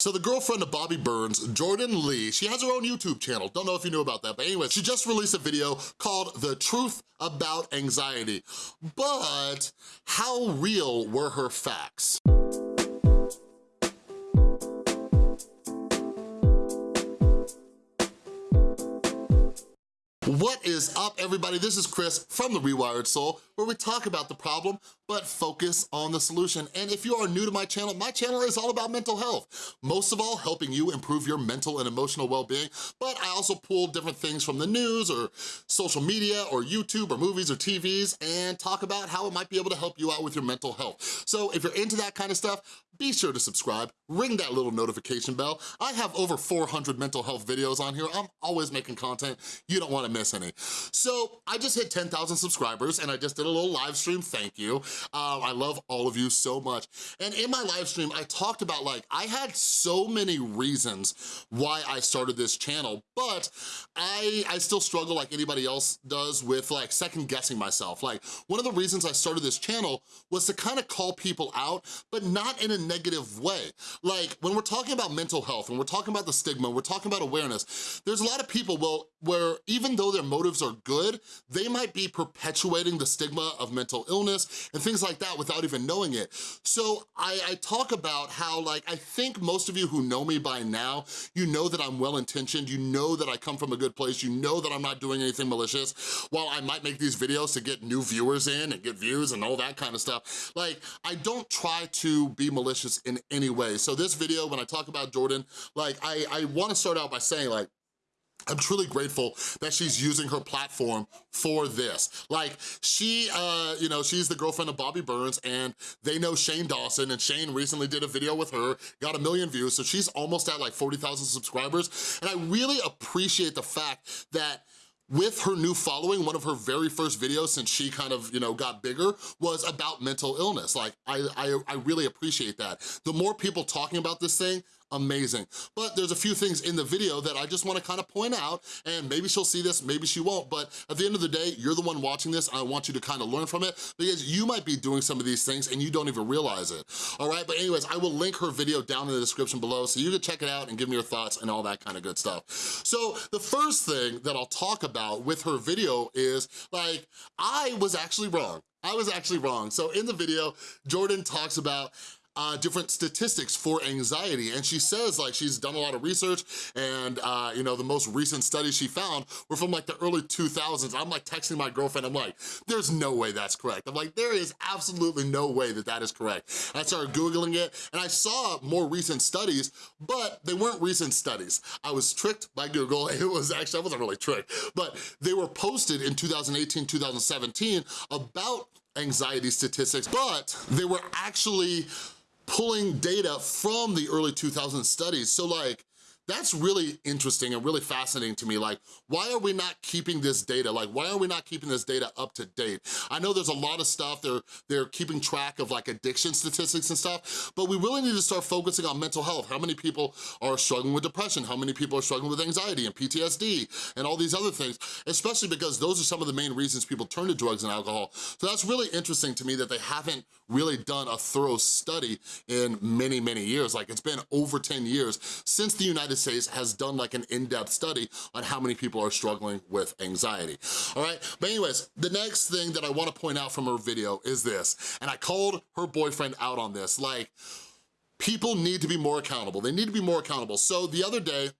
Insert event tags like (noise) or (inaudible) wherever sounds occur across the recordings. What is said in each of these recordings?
So the girlfriend of Bobby Burns, Jordan Lee, she has her own YouTube channel. Don't know if you knew about that, but anyway, she just released a video called The Truth About Anxiety. But how real were her facts? What is up, everybody? This is Chris from The Rewired Soul, where we talk about the problem, but focus on the solution. And if you are new to my channel, my channel is all about mental health. Most of all, helping you improve your mental and emotional well-being, but I also pull different things from the news or social media or YouTube or movies or TVs and talk about how it might be able to help you out with your mental health. So if you're into that kind of stuff, be sure to subscribe, ring that little notification bell. I have over 400 mental health videos on here. I'm always making content. You don't wanna miss any. So I just hit 10,000 subscribers and I just did a little live stream, thank you. Um, I love all of you so much. And in my live stream, I talked about like, I had so many reasons why I started this channel, but I, I still struggle like anybody else does with like second guessing myself. Like one of the reasons I started this channel was to kind of call people out, but not in a negative way. Like when we're talking about mental health, and we're talking about the stigma, we're talking about awareness, there's a lot of people well, where even though their motives are good, they might be perpetuating the stigma of mental illness and things like that without even knowing it. So I, I talk about how like, I think most of you who know me by now, you know that I'm well-intentioned, you know that I come from a good place, you know that I'm not doing anything malicious. While I might make these videos to get new viewers in and get views and all that kind of stuff, like I don't try to be malicious malicious in any way. So this video, when I talk about Jordan, like I, I wanna start out by saying like, I'm truly grateful that she's using her platform for this. Like, she, uh, you know, she's the girlfriend of Bobby Burns, and they know Shane Dawson, and Shane recently did a video with her, got a million views, so she's almost at like 40,000 subscribers, and I really appreciate the fact that with her new following, one of her very first videos since she kind of, you know, got bigger was about mental illness. Like, I, I, I really appreciate that. The more people talking about this thing, amazing. But there's a few things in the video that I just wanna kind of point out, and maybe she'll see this, maybe she won't, but at the end of the day, you're the one watching this, I want you to kind of learn from it, because you might be doing some of these things and you don't even realize it, all right? But anyways, I will link her video down in the description below so you can check it out and give me your thoughts and all that kind of good stuff. So the first thing that I'll talk about with her video is, like, I was actually wrong. I was actually wrong. So in the video, Jordan talks about uh, different statistics for anxiety. And she says like she's done a lot of research and uh, you know, the most recent studies she found were from like the early 2000s. I'm like texting my girlfriend, I'm like, there's no way that's correct. I'm like, there is absolutely no way that that is correct. I started Googling it and I saw more recent studies, but they weren't recent studies. I was tricked by Google. (laughs) It was actually, I wasn't really tricked, but they were posted in 2018, 2017 about anxiety statistics, but they were actually pulling data from the early 2000 studies. So like, that's really interesting and really fascinating to me. Like, why are we not keeping this data? Like, why are we not keeping this data up to date? I know there's a lot of stuff, they're, they're keeping track of like addiction statistics and stuff, but we really need to start focusing on mental health. How many people are struggling with depression? How many people are struggling with anxiety and PTSD and all these other things, especially because those are some of the main reasons people turn to drugs and alcohol. So that's really interesting to me that they haven't really done a thorough study in many, many years. Like it's been over 10 years since the United States has done like an in-depth study on how many people are struggling with anxiety, all right? But anyways, the next thing that I wanna point out from her video is this, and I called her boyfriend out on this, like, people need to be more accountable. They need to be more accountable. So the other day,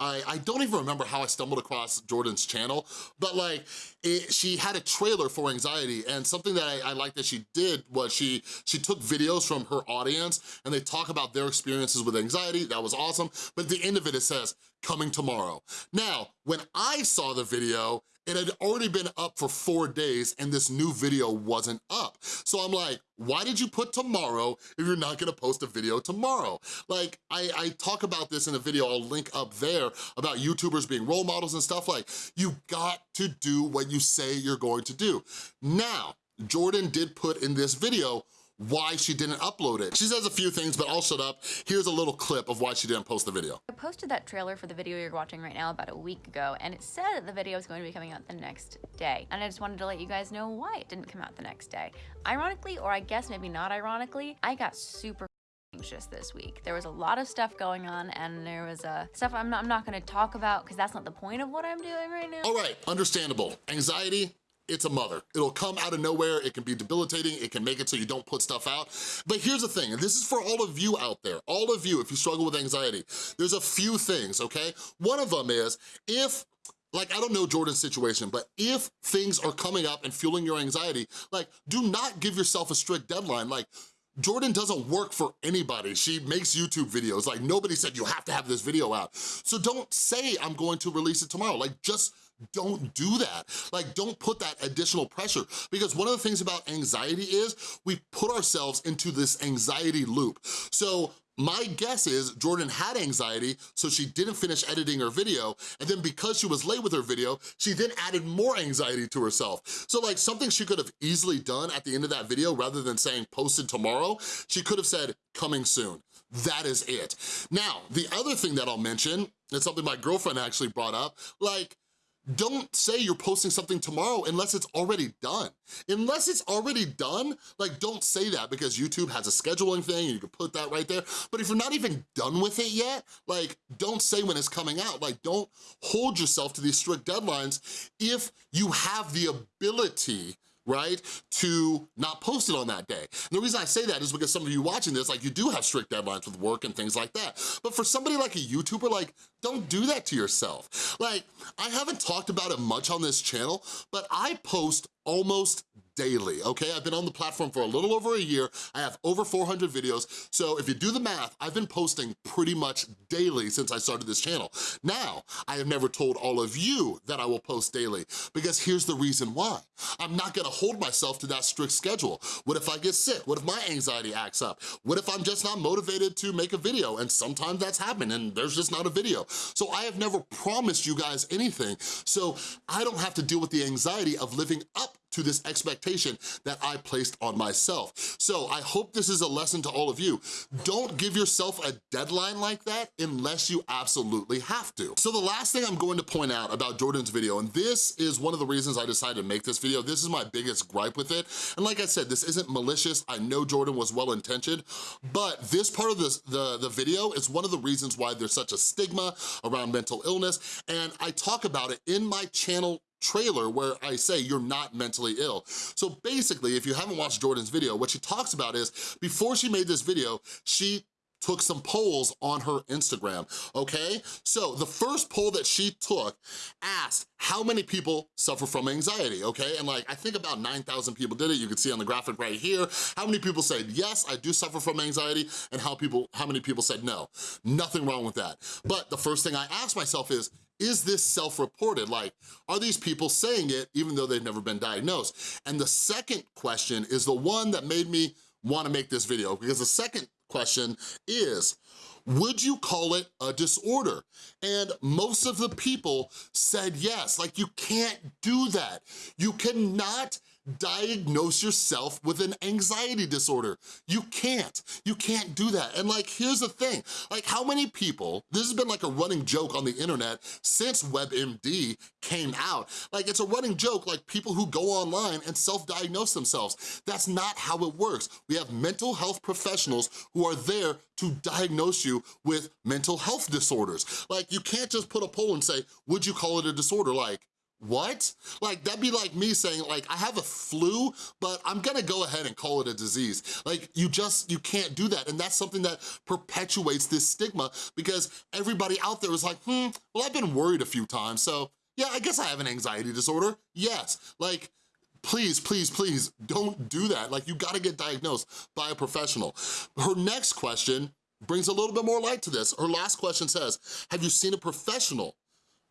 I, I don't even remember how I stumbled across Jordan's channel, but like, it, she had a trailer for anxiety and something that I, I like that she did was she, she took videos from her audience and they talk about their experiences with anxiety, that was awesome, but at the end of it, it says, coming tomorrow. Now, when I saw the video, it had already been up for four days and this new video wasn't up. So I'm like, why did you put tomorrow if you're not gonna post a video tomorrow? Like, I, I talk about this in a video, I'll link up there, about YouTubers being role models and stuff like, you got to do what you say you're going to do. Now, Jordan did put in this video why she didn't upload it. She says a few things, but I'll shut up. Here's a little clip of why she didn't post the video. I posted that trailer for the video you're watching right now about a week ago, and it said that the video was going to be coming out the next day. And I just wanted to let you guys know why it didn't come out the next day. Ironically, or I guess maybe not ironically, I got super anxious this week. There was a lot of stuff going on and there was uh, stuff I'm not, I'm not gonna talk about because that's not the point of what I'm doing right now. All right, understandable. Anxiety, it's a mother. It'll come out of nowhere, it can be debilitating, it can make it so you don't put stuff out. But here's the thing, and this is for all of you out there, all of you, if you struggle with anxiety, there's a few things, okay? One of them is, if like, I don't know Jordan's situation, but if things are coming up and fueling your anxiety, like, do not give yourself a strict deadline. Like, Jordan doesn't work for anybody. She makes YouTube videos. Like, nobody said you have to have this video out. So don't say I'm going to release it tomorrow. Like, just don't do that. Like, don't put that additional pressure because one of the things about anxiety is we put ourselves into this anxiety loop. So my guess is Jordan had anxiety, so she didn't finish editing her video, and then because she was late with her video, she then added more anxiety to herself. So like something she could have easily done at the end of that video, rather than saying posted tomorrow, she could have said coming soon. That is it. Now, the other thing that I'll mention, it's something my girlfriend actually brought up, like, don't say you're posting something tomorrow unless it's already done. Unless it's already done, like don't say that because YouTube has a scheduling thing and you can put that right there. But if you're not even done with it yet, like don't say when it's coming out. Like don't hold yourself to these strict deadlines if you have the ability right, to not post it on that day. And the reason I say that is because some of you watching this, like you do have strict deadlines with work and things like that. But for somebody like a YouTuber, like don't do that to yourself. Like I haven't talked about it much on this channel, but I post almost daily, okay? I've been on the platform for a little over a year. I have over 400 videos. So if you do the math, I've been posting pretty much daily since I started this channel. Now, I have never told all of you that I will post daily because here's the reason why. I'm not gonna hold myself to that strict schedule. What if I get sick? What if my anxiety acts up? What if I'm just not motivated to make a video? And sometimes that's happened and there's just not a video. So I have never promised you guys anything. So I don't have to deal with the anxiety of living up to this expectation that I placed on myself. So I hope this is a lesson to all of you. Don't give yourself a deadline like that unless you absolutely have to. So the last thing I'm going to point out about Jordan's video, and this is one of the reasons I decided to make this video, this is my biggest gripe with it, and like I said, this isn't malicious, I know Jordan was well-intentioned, but this part of this, the, the video is one of the reasons why there's such a stigma around mental illness, and I talk about it in my channel trailer where I say you're not mentally ill. So basically, if you haven't watched Jordan's video, what she talks about is before she made this video, she took some polls on her Instagram, okay? So the first poll that she took asked how many people suffer from anxiety, okay? And like, I think about 9,000 people did it. You can see on the graphic right here, how many people said, yes, I do suffer from anxiety, and how people, how many people said no. Nothing wrong with that. But the first thing I asked myself is, is this self-reported? Like, are these people saying it even though they've never been diagnosed? And the second question is the one that made me wanna make this video because the second question is, would you call it a disorder? And most of the people said yes, like you can't do that. You cannot diagnose yourself with an anxiety disorder. You can't, you can't do that. And like, here's the thing, like how many people, this has been like a running joke on the internet since WebMD came out. Like it's a running joke, like people who go online and self-diagnose themselves. That's not how it works. We have mental health professionals who are there to diagnose you with mental health disorders. Like you can't just put a poll and say, would you call it a disorder? Like, what? Like, that'd be like me saying, like, I have a flu, but I'm gonna go ahead and call it a disease. Like, you just, you can't do that. And that's something that perpetuates this stigma because everybody out there is like, hmm, well, I've been worried a few times, so yeah, I guess I have an anxiety disorder. Yes, like, please, please, please don't do that. Like, you gotta get diagnosed by a professional. Her next question brings a little bit more light to this. Her last question says, have you seen a professional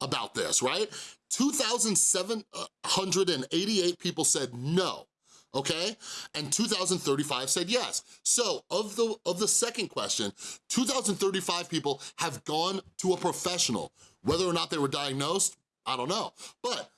about this, right? 2,788 people said no, okay? And 2,035 said yes. So of the, of the second question, 2,035 people have gone to a professional. Whether or not they were diagnosed, I don't know. But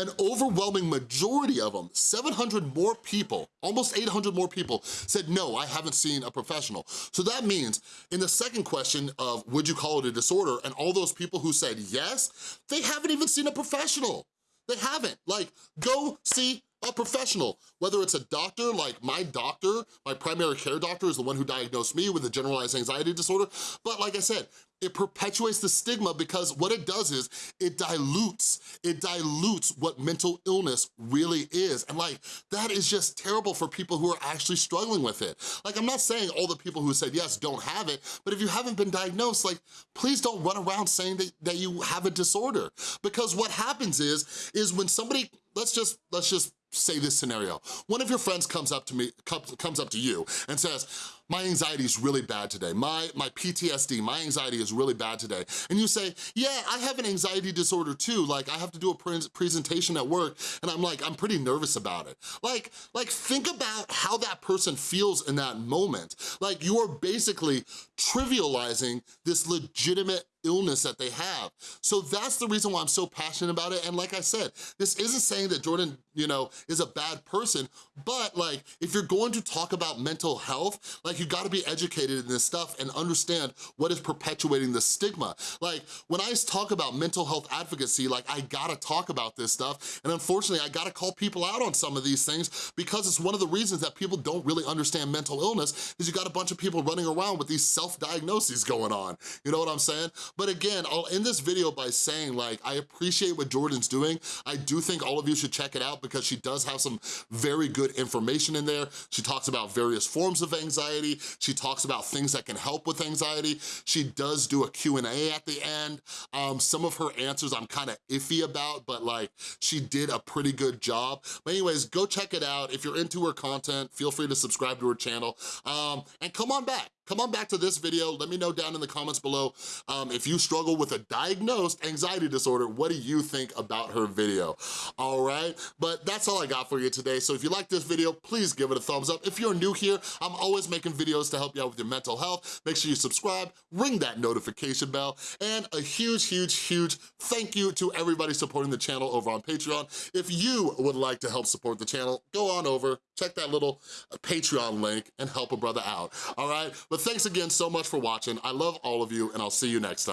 an overwhelming majority of them, 700 more people, almost 800 more people said, no, I haven't seen a professional. So that means in the second question of would you call it a disorder, and all those people who said yes, they haven't even seen a professional. They haven't. Like, go see a professional, whether it's a doctor, like my doctor, my primary care doctor is the one who diagnosed me with a generalized anxiety disorder, but like I said, it perpetuates the stigma because what it does is it dilutes, it dilutes what mental illness really is. And like, that is just terrible for people who are actually struggling with it. Like, I'm not saying all the people who said yes don't have it, but if you haven't been diagnosed, like, please don't run around saying that, that you have a disorder. Because what happens is, is when somebody, let's just, let's just say this scenario. One of your friends comes up to me, comes, up to you and says, my anxiety is really bad today. My, my PTSD, my anxiety is really bad today. And you say, yeah, I have an anxiety disorder too. Like I have to do a pre presentation at work and I'm like, I'm pretty nervous about it. Like, like think about how that person feels in that moment. Like you are basically trivializing this legitimate illness that they have. So that's the reason why I'm so passionate about it. And like I said, this isn't saying that Jordan, you know, is a bad person, but like, if you're going to talk about mental health, like you gotta be educated in this stuff and understand what is perpetuating the stigma. Like, when I talk about mental health advocacy, like I gotta talk about this stuff. And unfortunately, I gotta call people out on some of these things because it's one of the reasons that people don't really understand mental illness is you got a bunch of people running around with these self-diagnoses going on. You know what I'm saying? But again, I'll end this video by saying like, I appreciate what Jordan's doing. I do think all of you should check it out because she does have some very good information in there. She talks about various forms of anxiety. She talks about things that can help with anxiety. She does do a Q&A at the end. Um, some of her answers I'm kind of iffy about, but like, she did a pretty good job. But anyways, go check it out. If you're into her content, feel free to subscribe to her channel. Um, and come on back. Come on back to this video. Let me know down in the comments below um, if you struggle with a diagnosed anxiety disorder, what do you think about her video? All right, but that's all I got for you today. So if you like this video, please give it a thumbs up. If you're new here, I'm always making videos to help you out with your mental health. Make sure you subscribe, ring that notification bell, and a huge, huge, huge thank you to everybody supporting the channel over on Patreon. If you would like to help support the channel, go on over, check that little uh, Patreon link and help a brother out, all right? But thanks again so much for watching. I love all of you, and I'll see you next time.